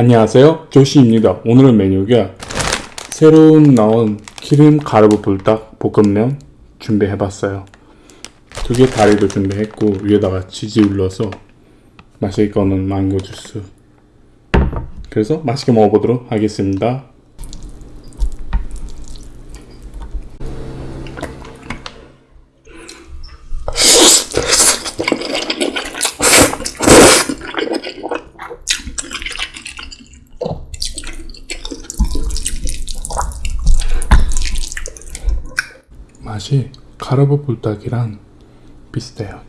안녕하세요. 조시입니다. 오늘의 메뉴가 새로운 나온 기름 가루브 불닭 볶음면 준비해봤어요. 두 개 다리도 준비했고 위에다가 치즈 올려서 마실 거는 망고 주스 그래서 맛있게 먹어보도록 하겠습니다 맛이 가루브 불닭이랑 비슷해요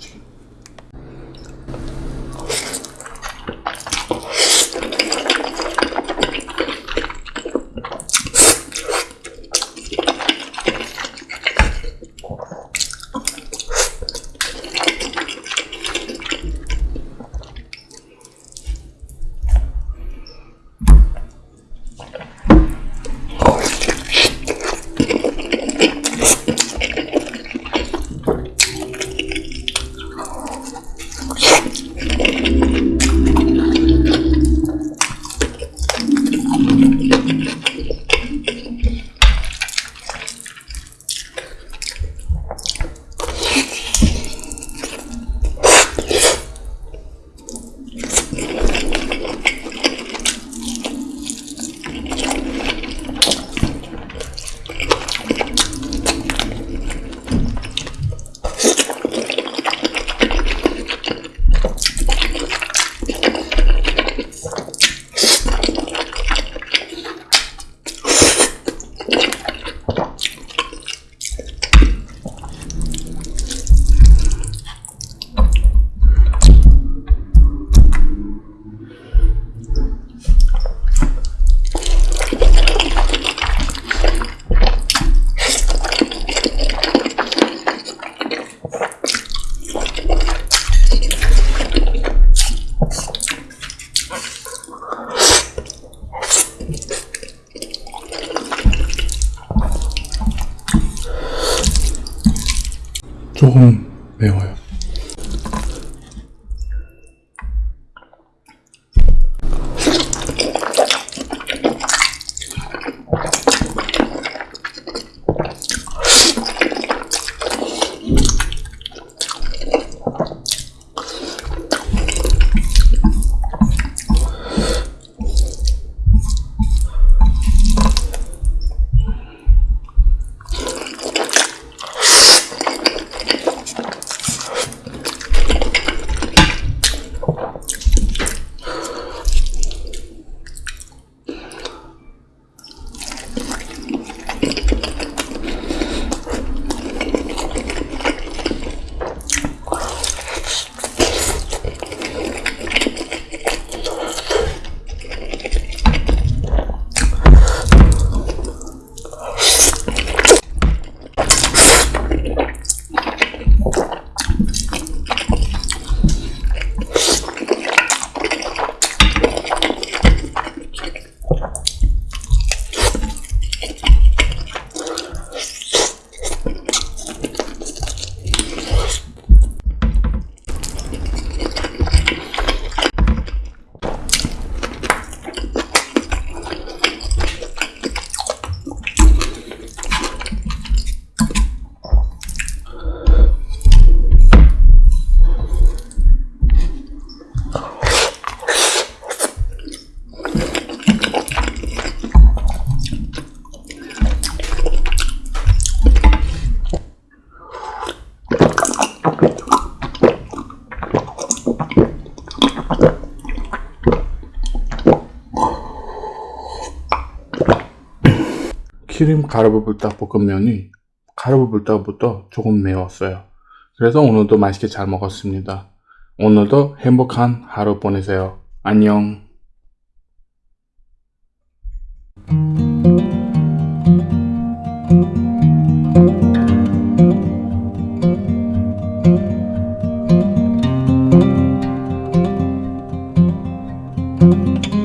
조금 매워요 기름 가루불불닭 볶음면이 가루불불닭부터 조금 매웠어요. 그래서 오늘도 맛있게 잘 먹었습니다. 오늘도 행복한 하루 보내세요. 안녕. thank you